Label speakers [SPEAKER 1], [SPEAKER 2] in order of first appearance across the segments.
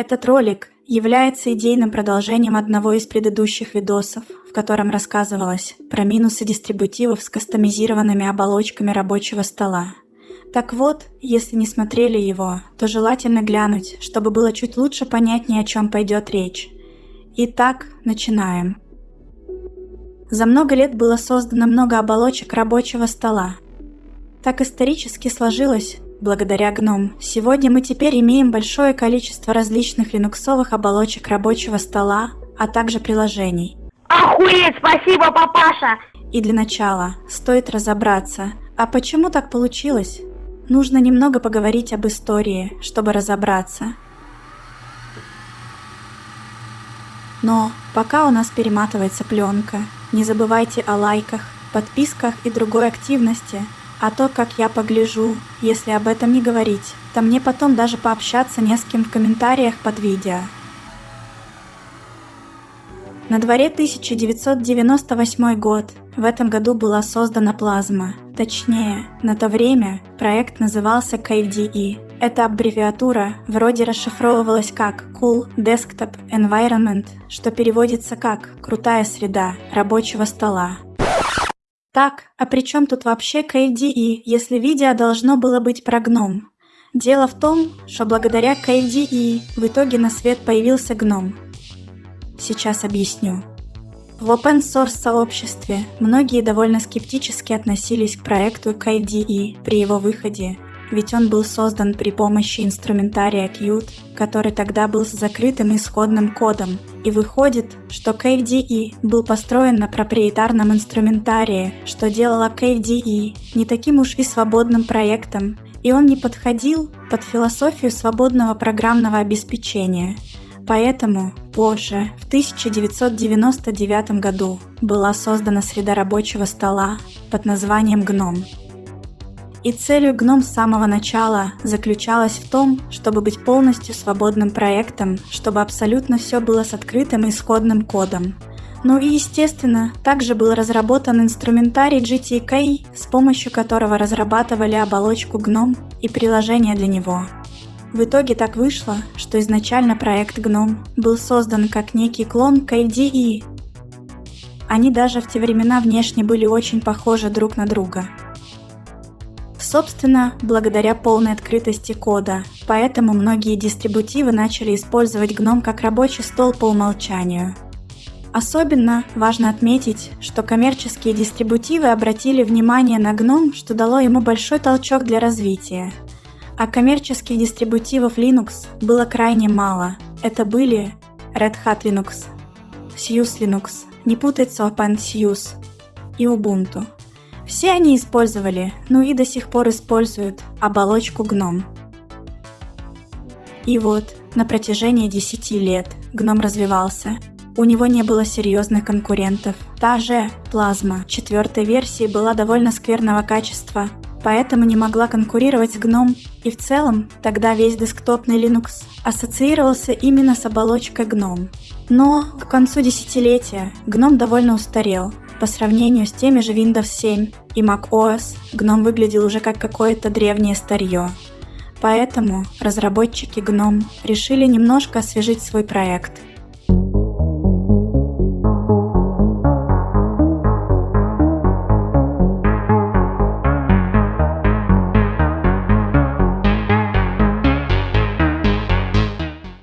[SPEAKER 1] Этот ролик является идейным продолжением одного из предыдущих видосов, в котором рассказывалось про минусы дистрибутивов с кастомизированными оболочками рабочего стола. Так вот, если не смотрели его, то желательно глянуть, чтобы было чуть лучше понятнее, о чем пойдет речь. Итак, начинаем. За много лет было создано много оболочек рабочего стола. Так исторически сложилось, Благодаря гном, сегодня мы теперь имеем большое количество различных линуксовых оболочек рабочего стола, а также приложений.
[SPEAKER 2] Охуеть, спасибо, папаша!
[SPEAKER 1] И для начала стоит разобраться, а почему так получилось? Нужно немного поговорить об истории, чтобы разобраться. Но пока у нас перематывается пленка, не забывайте о лайках, подписках и другой активности – а то, как я погляжу, если об этом не говорить, то мне потом даже пообщаться не с кем в комментариях под видео. На дворе 1998 год. В этом году была создана плазма. Точнее, на то время проект назывался KDE. Эта аббревиатура вроде расшифровывалась как Cool Desktop Environment, что переводится как «крутая среда рабочего стола». Так, а при чем тут вообще KDE, если видео должно было быть про гном? Дело в том, что благодаря KDE в итоге на свет появился гном. Сейчас объясню. В open source сообществе многие довольно скептически относились к проекту KDE при его выходе, ведь он был создан при помощи инструментария Qt, который тогда был с закрытым исходным кодом, и выходит, что KDE был построен на проприетарном инструментарии, что делало KDE не таким уж и свободным проектом, и он не подходил под философию свободного программного обеспечения. Поэтому позже, в 1999 году, была создана среда рабочего стола под названием GNOME. И целью GNOME с самого начала заключалась в том, чтобы быть полностью свободным проектом, чтобы абсолютно все было с открытым исходным кодом. Ну и естественно, также был разработан инструментарий GTK, с помощью которого разрабатывали оболочку GNOME и приложение для него. В итоге так вышло, что изначально проект GNOME был создан как некий клон KDE. Они даже в те времена внешне были очень похожи друг на друга – Собственно, благодаря полной открытости кода, поэтому многие дистрибутивы начали использовать GNOME как рабочий стол по умолчанию. Особенно важно отметить, что коммерческие дистрибутивы обратили внимание на GNOME, что дало ему большой толчок для развития. А коммерческих дистрибутивов Linux было крайне мало. Это были Red Hat Linux, SUSE Linux, не путать с OpenSUSE и Ubuntu. Все они использовали, ну и до сих пор используют, оболочку гном. И вот, на протяжении 10 лет гном развивался. У него не было серьезных конкурентов. Та же плазма четвертой версии была довольно скверного качества, поэтому не могла конкурировать с гном, и в целом тогда весь десктопный Linux ассоциировался именно с оболочкой гном. Но к концу десятилетия гном довольно устарел, по сравнению с теми же Windows 7 и macOS, GNOME выглядел уже как какое-то древнее старье. Поэтому разработчики GNOME решили немножко освежить свой проект.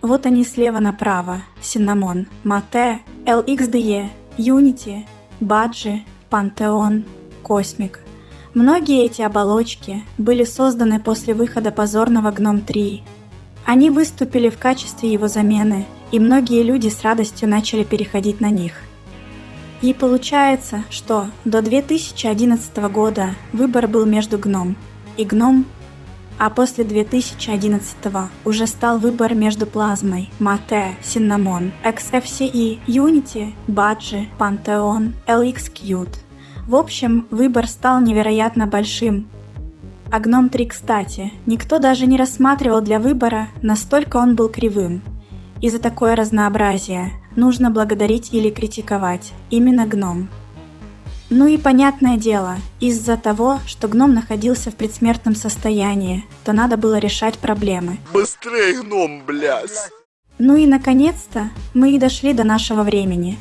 [SPEAKER 1] Вот они слева направо. Cinnamon, Mate, LXDE, Unity, Баджи, Пантеон, Космик. Многие эти оболочки были созданы после выхода позорного Гном 3. Они выступили в качестве его замены, и многие люди с радостью начали переходить на них. И получается, что до 2011 года выбор был между Гном и Гном а после 2011 уже стал выбор между плазмой, Mate, Cinnamon, XFCE, Unity, Badge, Pantheon, LXQt. В общем, выбор стал невероятно большим. А Gnome 3, кстати, никто даже не рассматривал для выбора, настолько он был кривым. И за такое разнообразие нужно благодарить или критиковать именно Gnome. Ну и понятное дело, из-за того, что гном находился в предсмертном состоянии, то надо было решать проблемы.
[SPEAKER 3] Быстрее, гном, блядь!
[SPEAKER 1] Ну и наконец-то мы и дошли до нашего времени.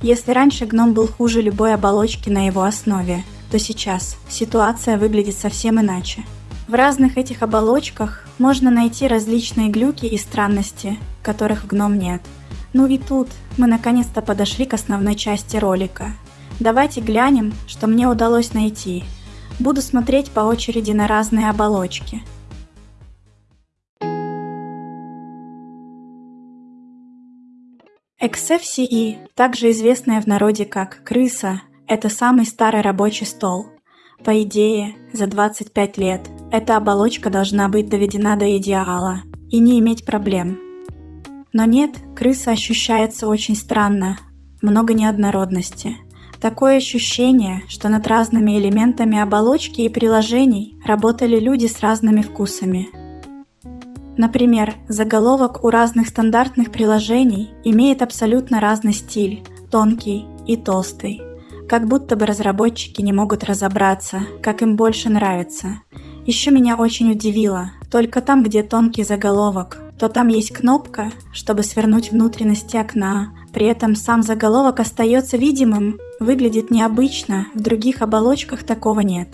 [SPEAKER 1] Если раньше гном был хуже любой оболочки на его основе, то сейчас ситуация выглядит совсем иначе. В разных этих оболочках можно найти различные глюки и странности, которых в гном нет. Ну и тут мы наконец-то подошли к основной части ролика. Давайте глянем, что мне удалось найти. Буду смотреть по очереди на разные оболочки – XFCE, также известная в народе как крыса, это самый старый рабочий стол. По идее, за 25 лет эта оболочка должна быть доведена до идеала и не иметь проблем. Но нет, крыса ощущается очень странно, много неоднородности. Такое ощущение, что над разными элементами оболочки и приложений работали люди с разными вкусами – Например, заголовок у разных стандартных приложений имеет абсолютно разный стиль, тонкий и толстый. Как будто бы разработчики не могут разобраться, как им больше нравится. Еще меня очень удивило, только там, где тонкий заголовок, то там есть кнопка, чтобы свернуть внутренности окна. При этом сам заголовок остается видимым, выглядит необычно, в других оболочках такого нет.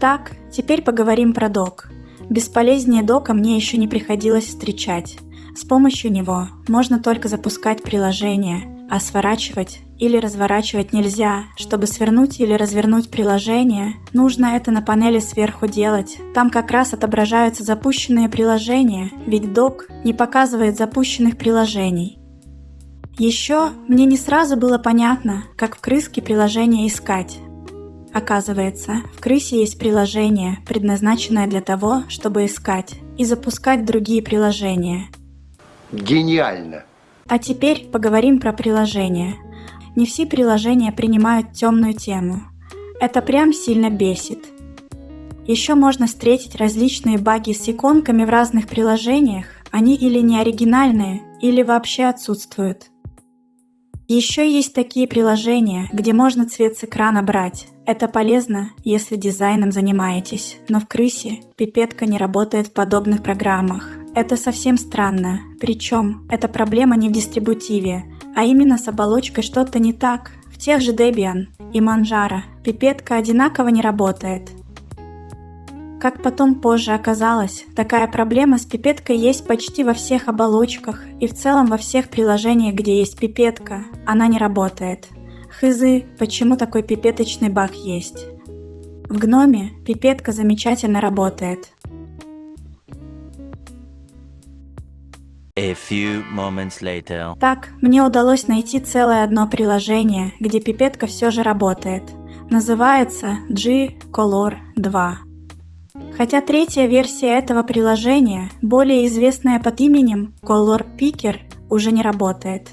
[SPEAKER 1] Так, теперь поговорим про док. Бесполезнее дока мне еще не приходилось встречать. С помощью него можно только запускать приложение, а сворачивать или разворачивать нельзя. Чтобы свернуть или развернуть приложение, нужно это на панели сверху делать. Там как раз отображаются запущенные приложения, ведь док не показывает запущенных приложений. Еще мне не сразу было понятно, как в крыске приложение искать. Оказывается, в крысе есть приложение, предназначенное для того, чтобы искать и запускать другие приложения.
[SPEAKER 3] Гениально!
[SPEAKER 1] А теперь поговорим про приложения. Не все приложения принимают темную тему. Это прям сильно бесит. Еще можно встретить различные баги с иконками в разных приложениях, они или не оригинальные, или вообще отсутствуют. Еще есть такие приложения, где можно цвет с экрана брать. Это полезно, если дизайном занимаетесь, но в крысе пипетка не работает в подобных программах. Это совсем странно. Причем эта проблема не в дистрибутиве, а именно с оболочкой что-то не так. В тех же Debian и Manjaro пипетка одинаково не работает. Как потом позже оказалось, такая проблема с пипеткой есть почти во всех оболочках и в целом во всех приложениях, где есть пипетка. Она не работает. Хызы, почему такой пипеточный баг есть? В гноме пипетка замечательно работает.
[SPEAKER 4] A few moments later.
[SPEAKER 1] Так, мне удалось найти целое одно приложение, где пипетка все же работает. Называется G-Color 2. Хотя третья версия этого приложения, более известная под именем Color Picker, уже не работает.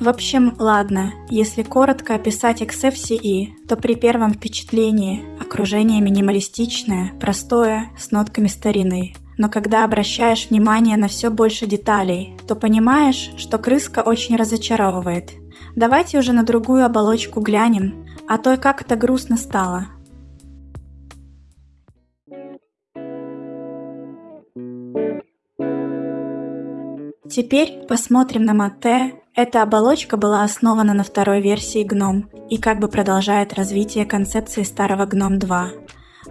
[SPEAKER 1] В общем, ладно, если коротко описать XFCE, то при первом впечатлении окружение минималистичное, простое, с нотками старины. Но когда обращаешь внимание на все больше деталей, то понимаешь, что крыска очень разочаровывает. Давайте уже на другую оболочку глянем, а то как это грустно стало. Теперь посмотрим на Мате. Эта оболочка была основана на второй версии GNOME и как бы продолжает развитие концепции старого GNOME 2.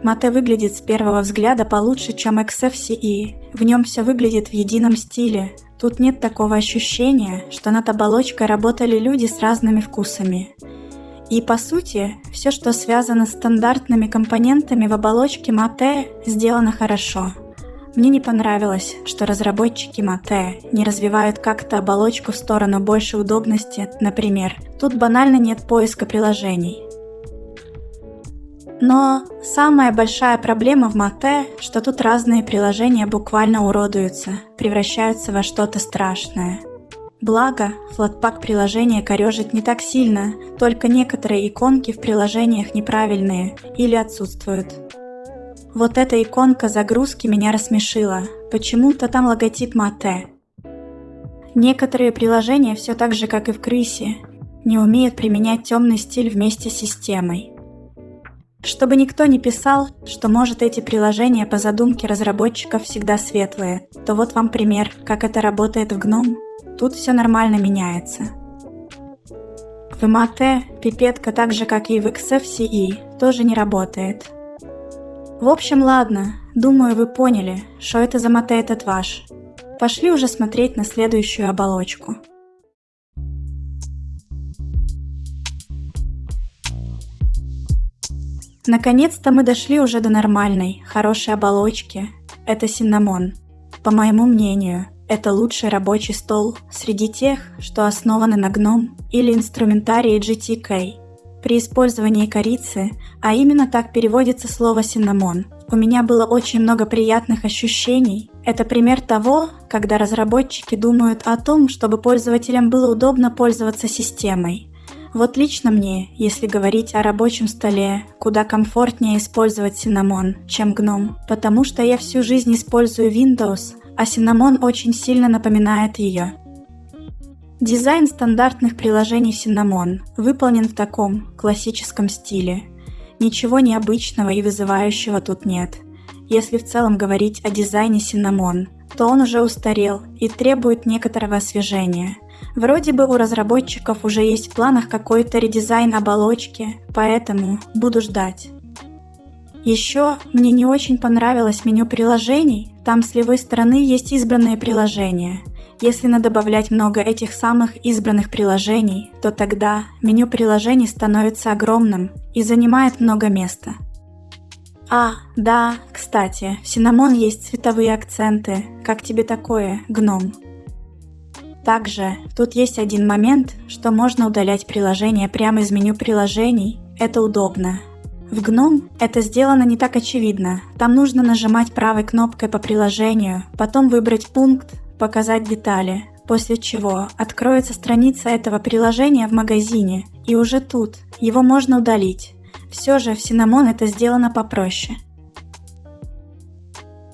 [SPEAKER 1] Мате выглядит с первого взгляда получше, чем XFCE. В нем все выглядит в едином стиле. Тут нет такого ощущения, что над оболочкой работали люди с разными вкусами. И по сути, все, что связано с стандартными компонентами в оболочке Mate, сделано хорошо. Мне не понравилось, что разработчики Mate не развивают как-то оболочку в сторону большей удобности, например, тут банально нет поиска приложений. Но самая большая проблема в Mate, что тут разные приложения буквально уродуются, превращаются во что-то страшное. Благо, флотпак приложения корежит не так сильно, только некоторые иконки в приложениях неправильные или отсутствуют. Вот эта иконка загрузки меня рассмешила. Почему-то там логотип Мате. Некоторые приложения все так же, как и в крысе, не умеют применять темный стиль вместе с системой. Чтобы никто не писал, что может эти приложения по задумке разработчиков всегда светлые, то вот вам пример, как это работает в GNOME. Тут все нормально меняется. В Mate пипетка так же, как и в XFCE, тоже не работает. В общем, ладно, думаю, вы поняли, что это за Mate этот ваш. Пошли уже смотреть на следующую оболочку. Наконец-то мы дошли уже до нормальной, хорошей оболочки. Это Cinnamon. По моему мнению, это лучший рабочий стол среди тех, что основаны на GNOME или инструментарии GTK. При использовании корицы, а именно так переводится слово «синнамон», у меня было очень много приятных ощущений. Это пример того, когда разработчики думают о том, чтобы пользователям было удобно пользоваться системой, вот лично мне, если говорить о рабочем столе, куда комфортнее использовать Cinnamon, чем GNOME, потому что я всю жизнь использую Windows, а Cinnamon очень сильно напоминает ее. Дизайн стандартных приложений Cinnamon выполнен в таком классическом стиле. Ничего необычного и вызывающего тут нет. Если в целом говорить о дизайне Cinnamon, то он уже устарел и требует некоторого освежения – Вроде бы у разработчиков уже есть в планах какой-то редизайн оболочки, поэтому буду ждать. Еще мне не очень понравилось меню приложений, там с левой стороны есть избранные приложения. Если надо добавлять много этих самых избранных приложений, то тогда меню приложений становится огромным и занимает много места. А, да, кстати, в Cinnamon есть цветовые акценты. Как тебе такое, гном? Также тут есть один момент, что можно удалять приложение прямо из меню приложений. Это удобно. В GNOME это сделано не так очевидно. Там нужно нажимать правой кнопкой по приложению, потом выбрать пункт «Показать детали», после чего откроется страница этого приложения в магазине, и уже тут его можно удалить. Все же в Cinnamon это сделано попроще.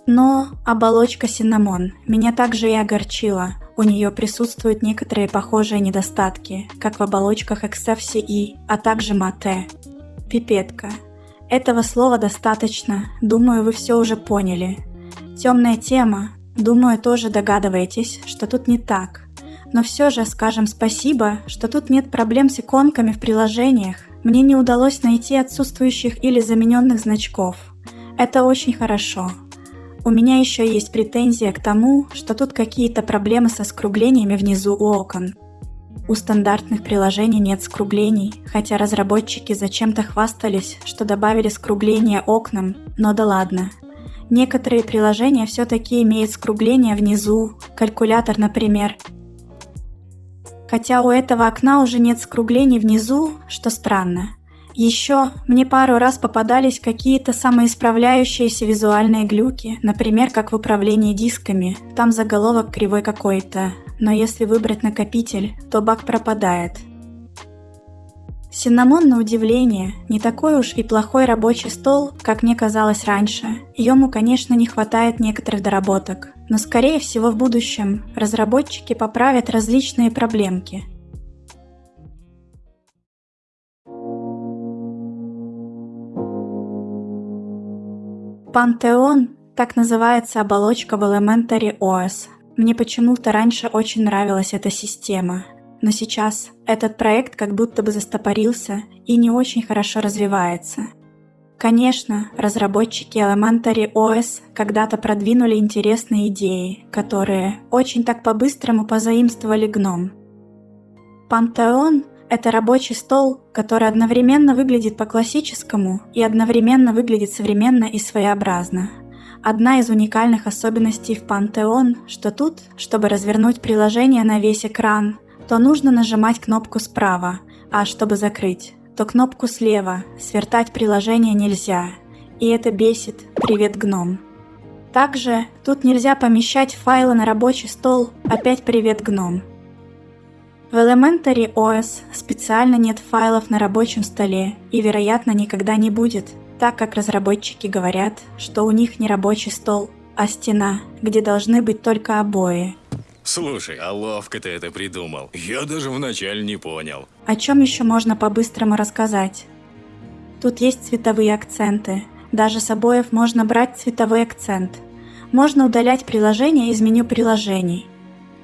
[SPEAKER 1] Но оболочка Cinnamon меня также и огорчила. У нее присутствуют некоторые похожие недостатки, как в оболочках XFCE, а также Mate. Пипетка. Этого слова достаточно, думаю, вы все уже поняли. Темная тема, думаю, тоже догадываетесь, что тут не так. Но все же скажем спасибо, что тут нет проблем с иконками в приложениях. Мне не удалось найти отсутствующих или замененных значков. Это очень хорошо. У меня еще есть претензия к тому, что тут какие-то проблемы со скруглениями внизу у окон. У стандартных приложений нет скруглений, хотя разработчики зачем-то хвастались, что добавили скругление окнам, но да ладно. Некоторые приложения все-таки имеют скругление внизу, калькулятор, например. Хотя у этого окна уже нет скруглений внизу, что странно. Еще мне пару раз попадались какие-то самоисправляющиеся визуальные глюки, например, как в управлении дисками. Там заголовок кривой какой-то, но если выбрать накопитель, то баг пропадает. Синнамон, на удивление, не такой уж и плохой рабочий стол, как мне казалось раньше. Ему, конечно, не хватает некоторых доработок, но скорее всего в будущем разработчики поправят различные проблемки – Пантеон – так называется оболочка в Elementary OS. Мне почему-то раньше очень нравилась эта система, но сейчас этот проект как будто бы застопорился и не очень хорошо развивается. Конечно, разработчики Elementary OS когда-то продвинули интересные идеи, которые очень так по-быстрому позаимствовали гном. Пантеон это рабочий стол, который одновременно выглядит по-классическому и одновременно выглядит современно и своеобразно. Одна из уникальных особенностей в Pantheon, что тут, чтобы развернуть приложение на весь экран, то нужно нажимать кнопку справа, а чтобы закрыть, то кнопку слева, свертать приложение нельзя. И это бесит «Привет, гном». Также тут нельзя помещать файлы на рабочий стол «Опять привет, гном». В Elementary OS специально нет файлов на рабочем столе и, вероятно, никогда не будет, так как разработчики говорят, что у них не рабочий стол, а стена, где должны быть только обои.
[SPEAKER 5] Слушай, а ловко ты это придумал. Я даже вначале не понял.
[SPEAKER 1] О чем еще можно по-быстрому рассказать? Тут есть цветовые акценты. Даже с обоев можно брать цветовой акцент. Можно удалять приложения из меню приложений.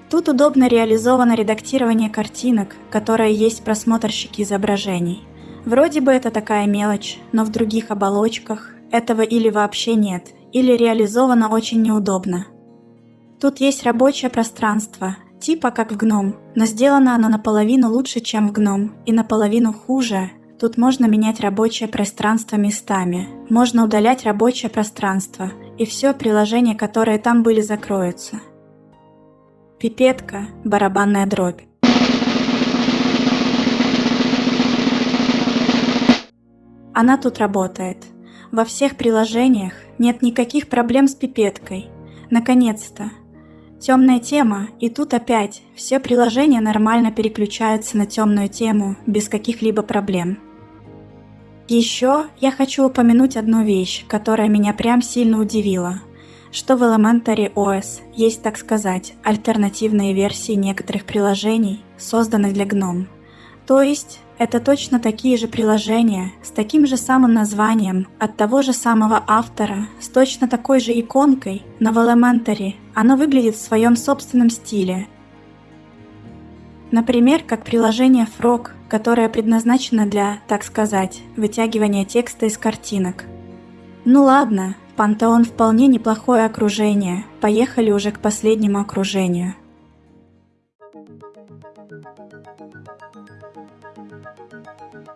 [SPEAKER 1] Тут удобно реализовано редактирование картинок, которое есть в просмотрщике изображений. Вроде бы это такая мелочь, но в других оболочках этого или вообще нет, или реализовано очень неудобно. Тут есть рабочее пространство, типа как в гном, но сделано оно наполовину лучше, чем в гном, и наполовину хуже. Тут можно менять рабочее пространство местами, можно удалять рабочее пространство, и все приложения, которые там были, закроются. Пипетка, барабанная дробь. Она тут работает. Во всех приложениях нет никаких проблем с пипеткой. Наконец-то, Темная тема, и тут опять все приложения нормально переключаются на темную тему без каких-либо проблем. Еще я хочу упомянуть одну вещь, которая меня прям сильно удивила, что в Elementary OS есть, так сказать, альтернативные версии некоторых приложений, созданных для GNOME. То есть это точно такие же приложения с таким же самым названием от того же самого автора, с точно такой же иконкой, но в Elementary оно выглядит в своем собственном стиле. Например, как приложение Frog, которое предназначено для, так сказать, вытягивания текста из картинок. Ну ладно, Пантеон вполне неплохое окружение, поехали уже к последнему окружению.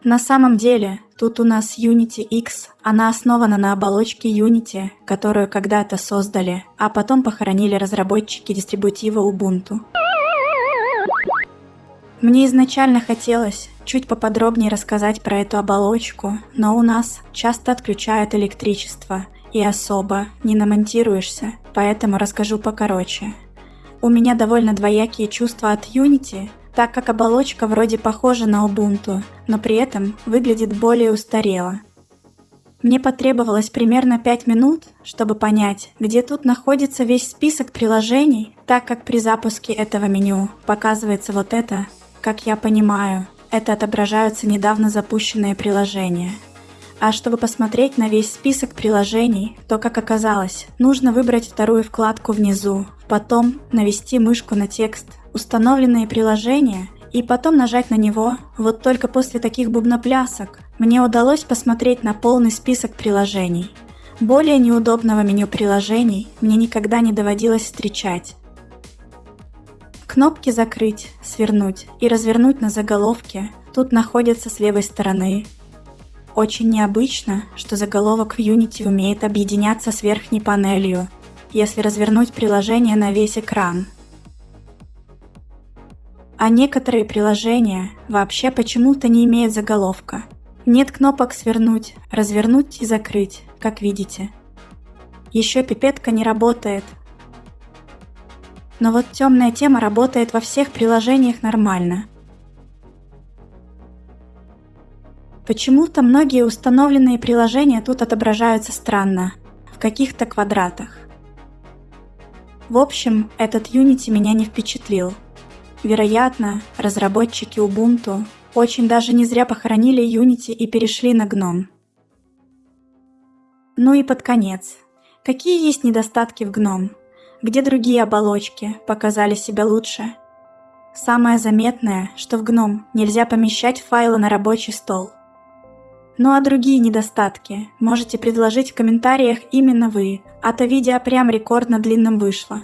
[SPEAKER 1] На самом деле, тут у нас Unity X, она основана на оболочке Unity, которую когда-то создали, а потом похоронили разработчики дистрибутива Ubuntu. Мне изначально хотелось чуть поподробнее рассказать про эту оболочку, но у нас часто отключают электричество, и особо не намонтируешься, поэтому расскажу покороче. У меня довольно двоякие чувства от Unity, так как оболочка вроде похожа на Ubuntu, но при этом выглядит более устарело. Мне потребовалось примерно 5 минут, чтобы понять, где тут находится весь список приложений, так как при запуске этого меню показывается вот это, как я понимаю, это отображаются недавно запущенные приложения. А чтобы посмотреть на весь список приложений, то, как оказалось, нужно выбрать вторую вкладку внизу, потом навести мышку на текст «Установленные приложения» и потом нажать на него. Вот только после таких бубноплясок мне удалось посмотреть на полный список приложений. Более неудобного меню приложений мне никогда не доводилось встречать. Кнопки «Закрыть», «Свернуть» и «Развернуть» на заголовке тут находятся с левой стороны. Очень необычно, что заголовок в Unity умеет объединяться с верхней панелью, если развернуть приложение на весь экран. А некоторые приложения вообще почему-то не имеют заголовка. Нет кнопок «Свернуть», «Развернуть» и «Закрыть», как видите. Еще пипетка не работает. Но вот темная тема работает во всех приложениях нормально. Почему-то многие установленные приложения тут отображаются странно, в каких-то квадратах. В общем, этот Unity меня не впечатлил. Вероятно, разработчики Ubuntu очень даже не зря похоронили Unity и перешли на GNOME. Ну и под конец. Какие есть недостатки в GNOME? Где другие оболочки показали себя лучше? Самое заметное, что в GNOME нельзя помещать файлы на рабочий стол. Ну а другие недостатки можете предложить в комментариях именно вы, а то видео прям рекордно длинным вышло.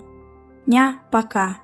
[SPEAKER 1] Ня, пока.